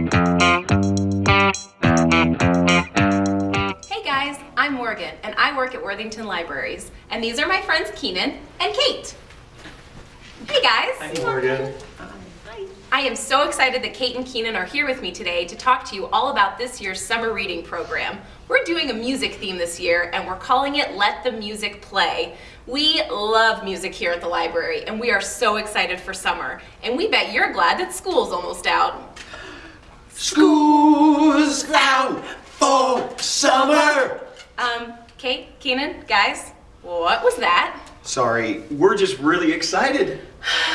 Hey guys, I'm Morgan and I work at Worthington Libraries. And these are my friends Keenan and Kate. Hey guys. Hi, Morgan. I am so excited that Kate and Keenan are here with me today to talk to you all about this year's summer reading program. We're doing a music theme this year and we're calling it Let the Music Play. We love music here at the library and we are so excited for summer. And we bet you're glad that school's almost out. School's out for summer. Um, Kate, Keenan, guys, what was that? Sorry, we're just really excited.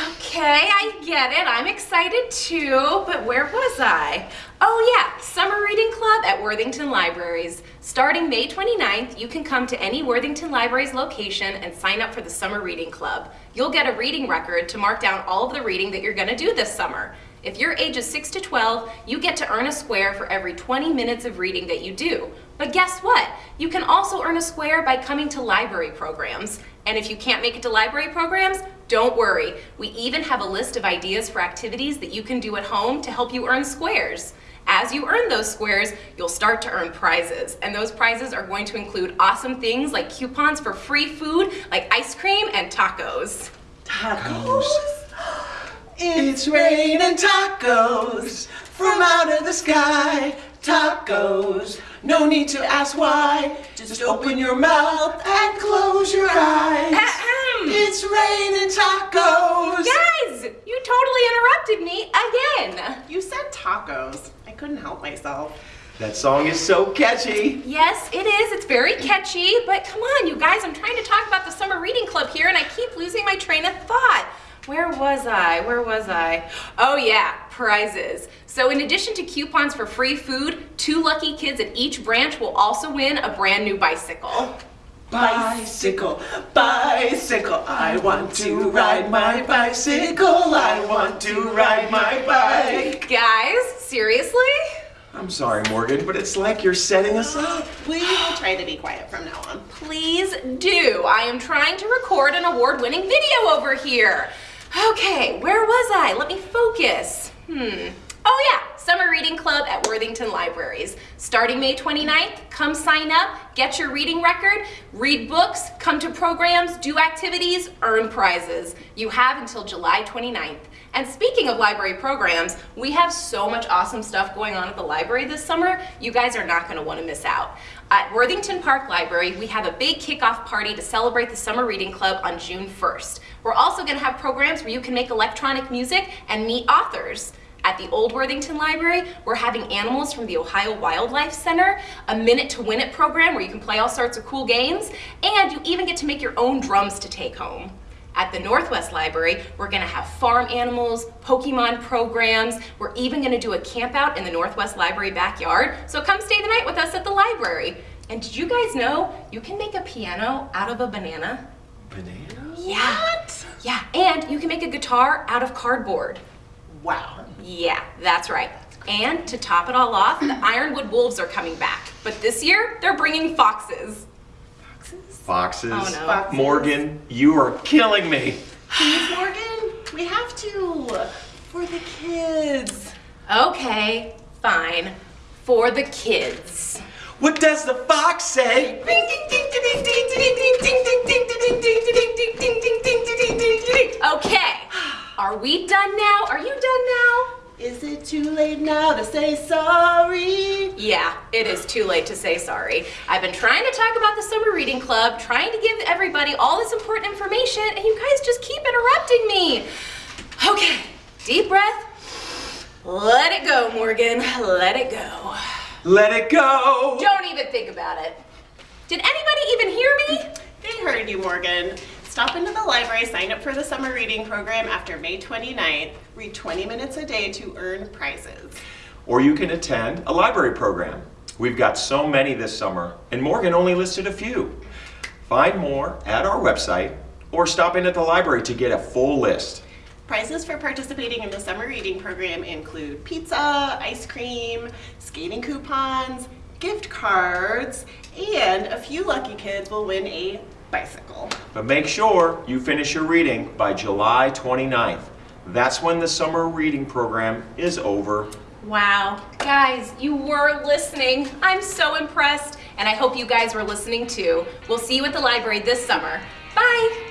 Okay, I get it. I'm excited too, but where was I? Oh yeah, Summer Reading Club at Worthington Libraries. Starting May 29th, you can come to any Worthington Libraries location and sign up for the Summer Reading Club. You'll get a reading record to mark down all of the reading that you're gonna do this summer. If you're ages 6 to 12, you get to earn a square for every 20 minutes of reading that you do. But guess what? You can also earn a square by coming to library programs. And if you can't make it to library programs, don't worry. We even have a list of ideas for activities that you can do at home to help you earn squares. As you earn those squares, you'll start to earn prizes. And those prizes are going to include awesome things like coupons for free food, like ice cream and tacos. Tacos. It's raining tacos from out of the sky. Tacos. No need to ask why. Just open your mouth and close your eyes. Ahem. It's raining tacos. Guys, you totally interrupted me again. You said tacos. I couldn't help myself. That song is so catchy. Yes, it is. It's very catchy, but come on, you guys. I'm trying to talk about the summer reading club here and I keep losing my train of thought. Where was I? Where was I? Oh yeah, prizes. So in addition to coupons for free food, two lucky kids at each branch will also win a brand new bicycle. Bicycle, bicycle, I want to ride my bicycle. I want to ride my bike. Guys, seriously? I'm sorry, Morgan, but it's like you're setting us up. We will try to be quiet from now on. Please do. I am trying to record an award-winning video over here. Okay, where was I? Let me focus. Hmm. Oh yeah, Summer Reading Club at Worthington Libraries. Starting May 29th, come sign up, get your reading record, read books, come to programs, do activities, earn prizes. You have until July 29th. And speaking of library programs, we have so much awesome stuff going on at the library this summer, you guys are not gonna wanna miss out. At Worthington Park Library, we have a big kickoff party to celebrate the Summer Reading Club on June 1st. We're also gonna have programs where you can make electronic music and meet authors. At the Old Worthington Library, we're having animals from the Ohio Wildlife Center, a Minute to Win It program where you can play all sorts of cool games, and you even get to make your own drums to take home. At the Northwest Library, we're gonna have farm animals, Pokemon programs, we're even gonna do a camp out in the Northwest Library backyard, so come stay the night with us at the library. And did you guys know you can make a piano out of a banana? Banana? Yeah. Yeah, and you can make a guitar out of cardboard. Wow. Yeah, that's right. And to top it all off, the Ironwood Wolves are coming back. But this year, they're bringing foxes. Foxes. Foxes. Oh, no. Foxes. Morgan, you are killing me. Please, Morgan, we have to. For the kids. Okay, fine. For the kids. What does the fox say? Are we done now? Are you done now? Is it too late now to say sorry? Yeah, it is too late to say sorry. I've been trying to talk about the summer reading club, trying to give everybody all this important information, and you guys just keep interrupting me. Okay, deep breath. Let it go, Morgan. Let it go. Let it go. Don't even think about it. Did anybody even hear me? They heard you, Morgan. Stop into the library, sign up for the summer reading program after May 29th. Read 20 minutes a day to earn prizes. Or you can attend a library program. We've got so many this summer, and Morgan only listed a few. Find more at our website or stop in at the library to get a full list. Prizes for participating in the summer reading program include pizza, ice cream, skating coupons, gift cards, and a few lucky kids will win a bicycle. But make sure you finish your reading by July 29th. That's when the summer reading program is over. Wow, guys, you were listening. I'm so impressed, and I hope you guys were listening too. We'll see you at the library this summer. Bye.